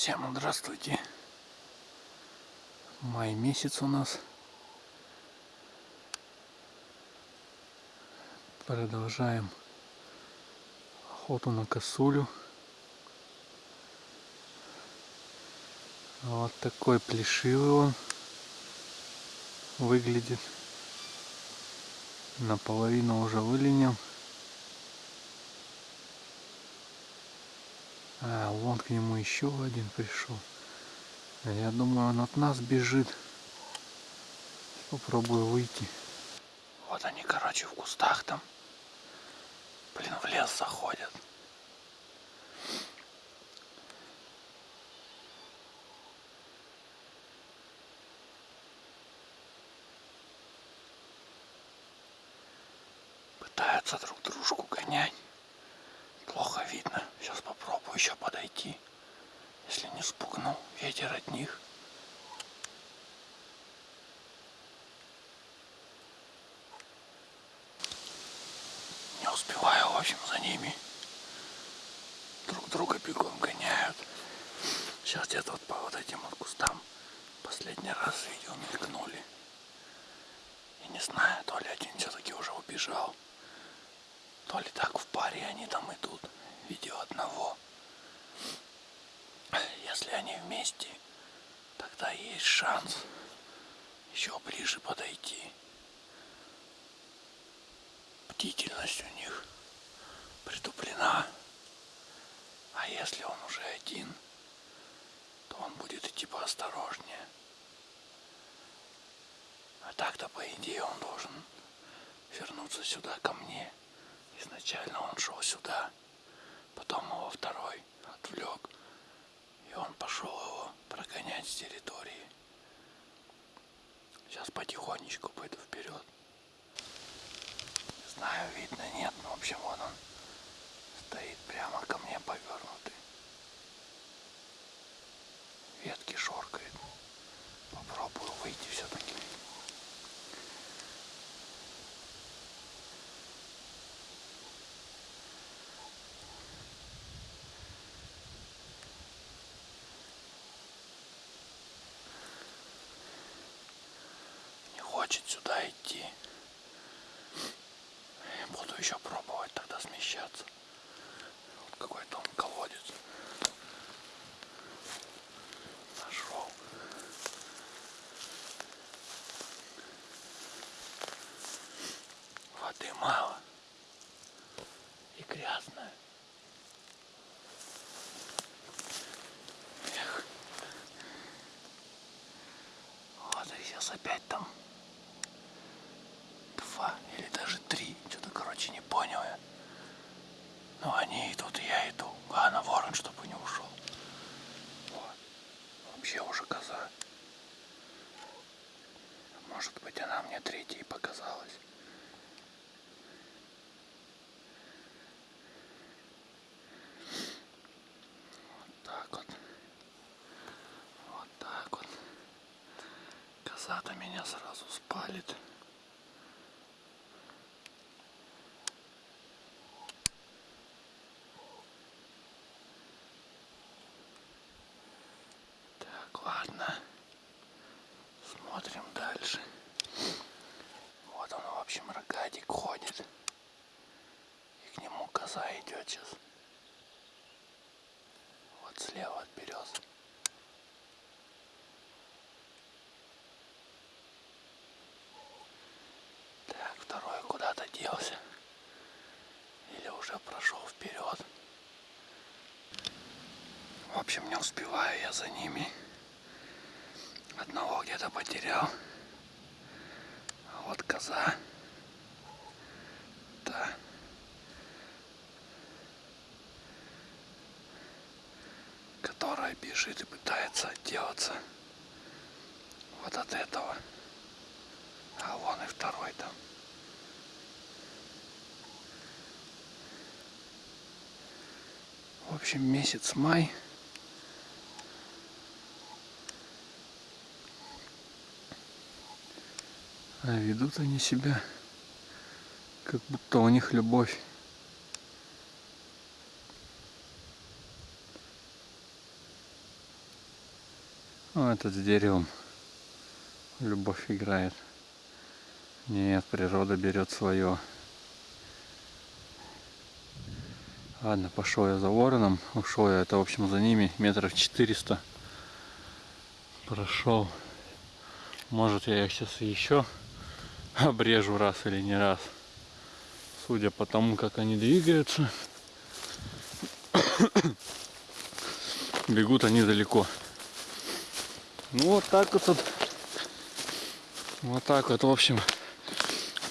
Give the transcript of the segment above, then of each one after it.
Всем здравствуйте. Май месяц у нас. Продолжаем охоту на косулю. Вот такой плешивый он выглядит. Наполовину уже выленил. А, вон к нему еще один пришел. Я думаю, он от нас бежит. Попробую выйти. Вот они, короче, в кустах там. Блин, в лес заходят. Пытаются друг дружку гонять. Плохо видно. Сейчас попробую подойти. Если не спугну ветер от них. Не успеваю, в общем, за ними. Друг друга бегом гоняют. Сейчас где-то вот по вот этим вот кустам последний раз видел, мелькнули. И не знаю, то ли один все-таки уже убежал, то ли так в паре они там идут. Видео одного. Вместе, тогда есть шанс еще ближе подойти. Бдительность у них притуплена. А если он уже один, то он будет идти поосторожнее. А так-то, по идее, он должен вернуться сюда ко мне. Изначально он шел сюда, потом его второй отвлек, и он пошел его прогонять с территории. Сейчас потихонечку пойду вперед. Не знаю, видно, нет, но в общем вон он стоит прямо ко мне повернутый. Ветки шоркает. Попробую выйти все-таки. Хочет сюда идти. Буду еще пробовать тогда смещаться. Вот какой-то он колодец. Нашел. Воды мало. И грязная. Опять там два или даже три. Что-то, короче, не понял я. Но они идут, и я иду. А на ворон, чтобы не ушел. Вот. Вообще уже коза. Может быть, она мне третьей показалась. Вот так вот. Вот так вот. Коза-то меня сразу спалит. Так, ладно. Смотрим дальше. Вот он, в общем, рогатик ходит. И к нему коза идет сейчас. Вот слева от берез. Так, второй куда-то делся. Или уже прошел вперед. В общем, не успеваю я за ними. Одного где-то потерял. А вот коза. Да. Которая бежит и пытается отделаться вот от этого. А вон и второй там. В общем, месяц май. А ведут они себя, как будто у них любовь. Ну, этот с деревом. Любовь играет. Нет, природа берет свое. Ладно, пошел я за вороном. Ушел я, это в общем за ними метров 400. Прошел. Может я их сейчас еще обрежу раз или не раз. Судя по тому, как они двигаются. Бегут они далеко. Ну вот так вот. Вот так вот, в общем,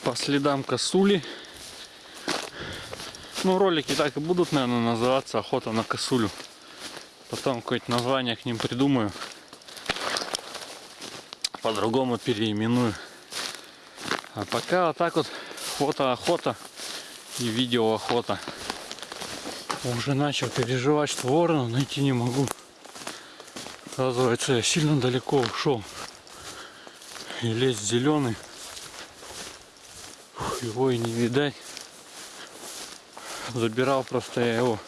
по следам косули. Ну, ролики так и будут, наверное, называться «Охота на косулю». Потом какое-то название к ним придумаю. По-другому переименую. А пока вот так вот фото-охота и видео-охота. Уже начал переживать, что ворона найти не могу. Оказывается, я сильно далеко ушел. И лес зеленый. Его и не видать забирал просто я его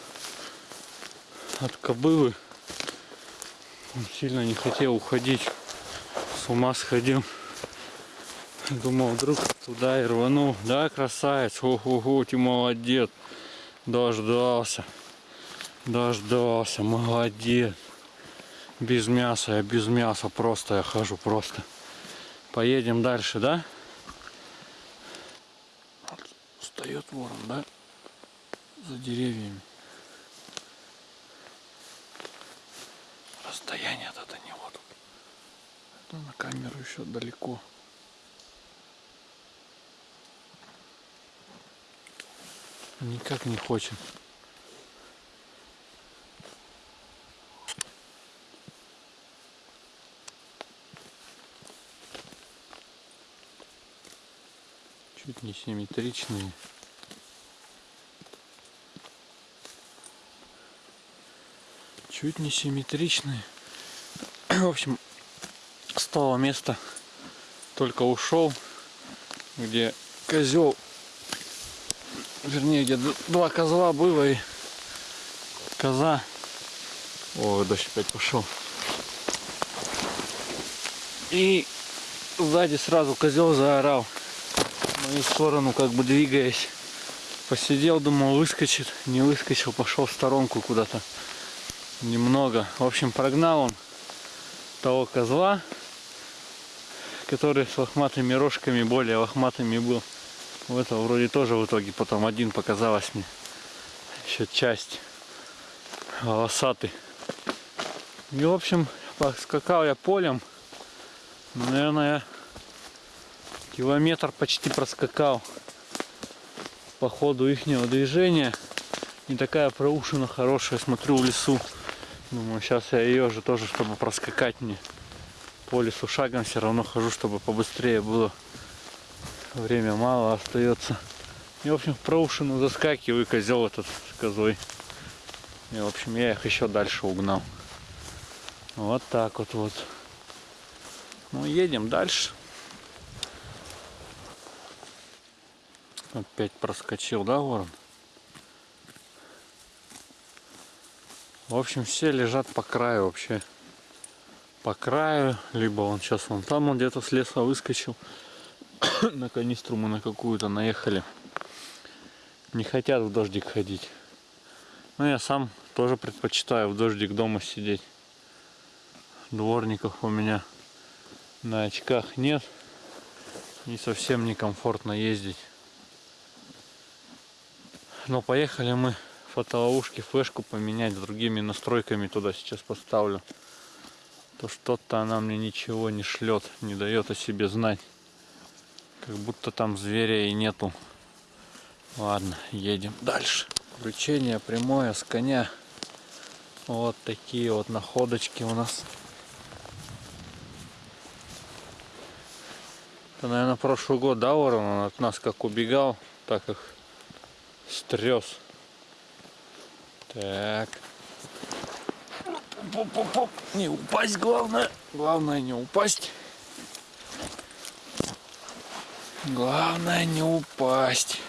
от кобылы. Он сильно не хотел уходить. С ума сходил. Думал, вдруг туда и рванул. Да, красавец. Ого-го, ты молодец. Дождался. Дождался. Молодец. Без мяса. Я без мяса просто я хожу просто. Поедем дальше, да? Встает ворон, да? за деревьями. Расстояние от это не вот. Это на камеру еще далеко. Никак не хочет. Чуть не симметричные. чуть не симметричные. В общем, с того места только ушел, где козел, вернее, где два козла было и коза. О, дождь опять пошел. И сзади сразу козел заорал в мою сторону, как бы двигаясь. Посидел, думал, выскочит. Не выскочил, пошел в сторонку куда-то немного. В общем, прогнал он того козла, который с лохматыми рожками, более лохматыми был. У этого вроде тоже в итоге потом один показалось мне. Еще часть волосатый. И в общем, поскакал я полем. Наверное, километр почти проскакал по ходу ихнего движения. Не такая проушина хорошая, смотрю в лесу. Думаю, сейчас я ее же тоже, чтобы проскакать мне по лесу шагом, все равно хожу, чтобы побыстрее было. Время мало остается. И, в общем, в проушину заскакиваю, козел этот с козой. И, в общем, я их еще дальше угнал. Вот так вот вот. Ну, едем дальше. Опять проскочил, да, ворон? В общем, все лежат по краю вообще. По краю, либо он сейчас вон там он где-то с леса выскочил. на канистру мы на какую-то наехали. Не хотят в дождик ходить. Но я сам тоже предпочитаю в дождик дома сидеть. Дворников у меня на очках нет. И совсем некомфортно ездить. Но поехали мы фотоловушки, флешку поменять с другими настройками туда сейчас поставлю. То что-то она мне ничего не шлет, не дает о себе знать. Как будто там зверя и нету. Ладно, едем дальше. Включение прямое с коня. Вот такие вот находочки у нас. Это, наверное, прошлый год, да, ворон он от нас как убегал, так их стрес. Так. Поп-поп-поп. Не упасть главное. Главное не упасть. Главное не упасть.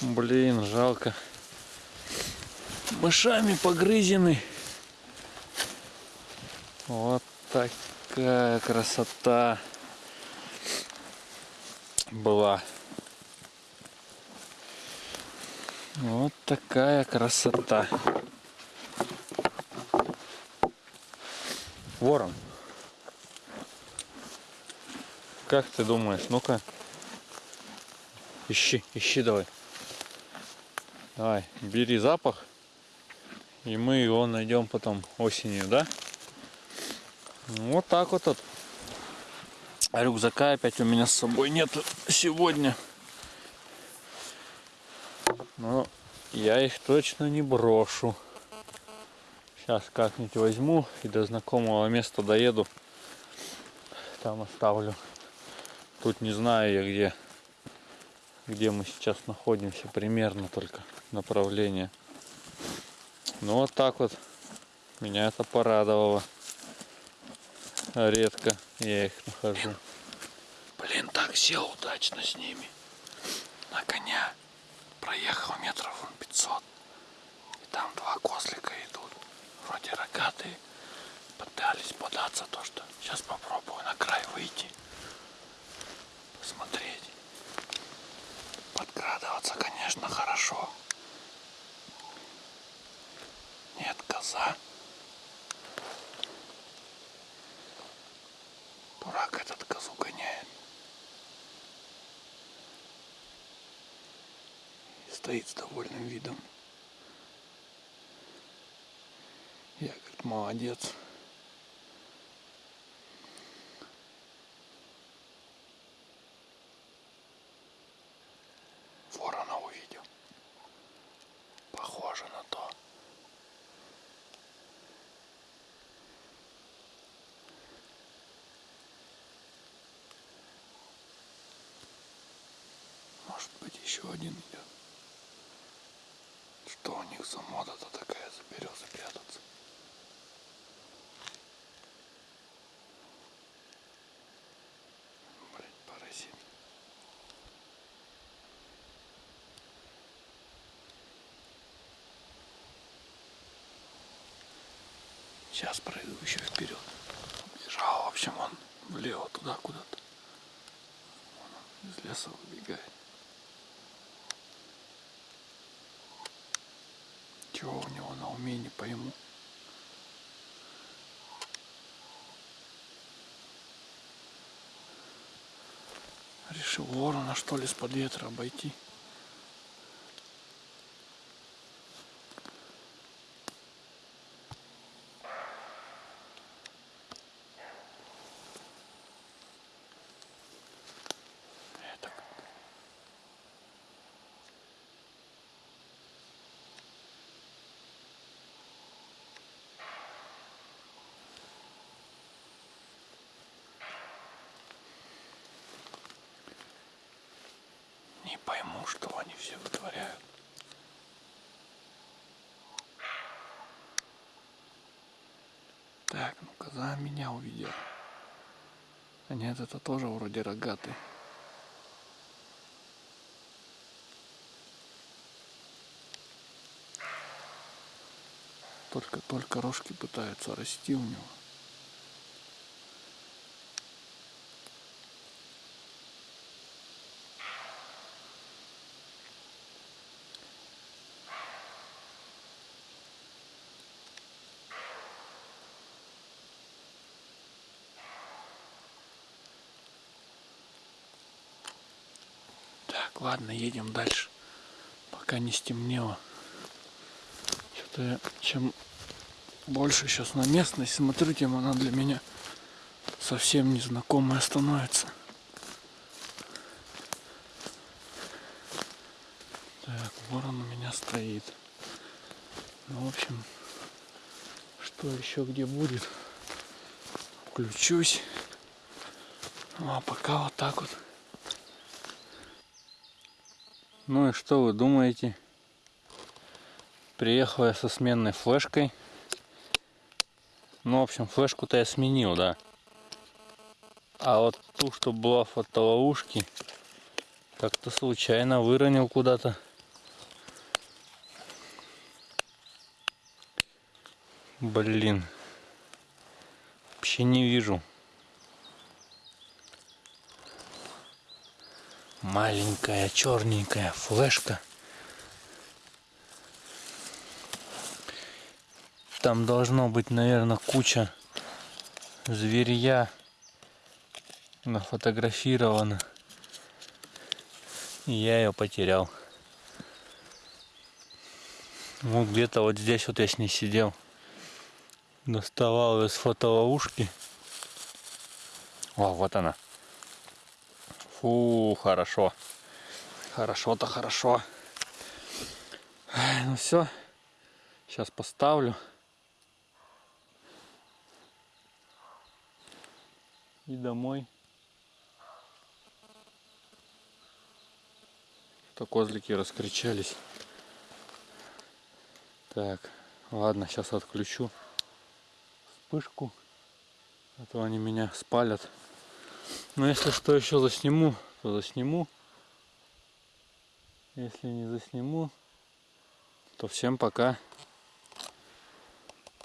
Блин, жалко. Мышами погрызены. Вот такая красота была. Вот такая красота. Ворон. Как ты думаешь? Ну-ка. Ищи, ищи давай. Давай, бери запах. И мы его найдем потом осенью, да? Вот так вот. вот. А рюкзака опять у меня с собой нет сегодня. Но я их точно не брошу. Сейчас как-нибудь возьму и до знакомого места доеду. Там оставлю. Тут не знаю я где. Где мы сейчас находимся. Примерно только направление. Ну вот так вот. Меня это порадовало. Редко я их нахожу. Блин, так сел удачно с ними. На коня. Проехал метров 500. И там два козлика идут. Вроде рогатые. Пытались податься то, что сейчас попробую на край выйти. Посмотреть. Подкрадываться, конечно, хорошо. Нет, коза. Дурак этот козу гоняет. И стоит с довольным видом. Я как молодец. Ворона увидел. Похоже на то. Может быть еще один идет. Что у них за мода-то такая за березы прятаться? Блять, паразит. Сейчас пройду еще вперед. Бежал, в общем, он влево туда куда-то. Из леса выбегает. Чего у него на уме, не пойму. Решил ворона что ли с-под ветра обойти. Не пойму, что они все вытворяют. Так, ну коза меня увидела. А нет, это тоже вроде рогатый. Только-только рожки пытаются расти у него. Так, ладно, едем дальше. Пока не стемнело. Что-то я чем больше сейчас на местность смотрю, тем она для меня совсем незнакомая становится. Так, ворон у меня стоит. Ну, в общем, что еще где будет, включусь. Ну, а пока вот так вот. Ну и что вы думаете? Приехал я со сменной флешкой. Ну, в общем, флешку-то я сменил, да. А вот ту, что была в фотоловушке, как-то случайно выронил куда-то. Блин. Вообще не вижу. Маленькая черненькая флешка. Там должно быть, наверное, куча зверья нафотографировано. И я ее потерял. Ну, где-то вот здесь вот я с ней сидел. Доставал из фотоловушки. О, вот она. Фу, хорошо. Хорошо-то хорошо. Ну все. Сейчас поставлю. И домой. То козлики раскричались. Так, ладно, сейчас отключу вспышку. А то они меня спалят. Но если что еще засниму, то засниму. Если не засниму, то всем пока.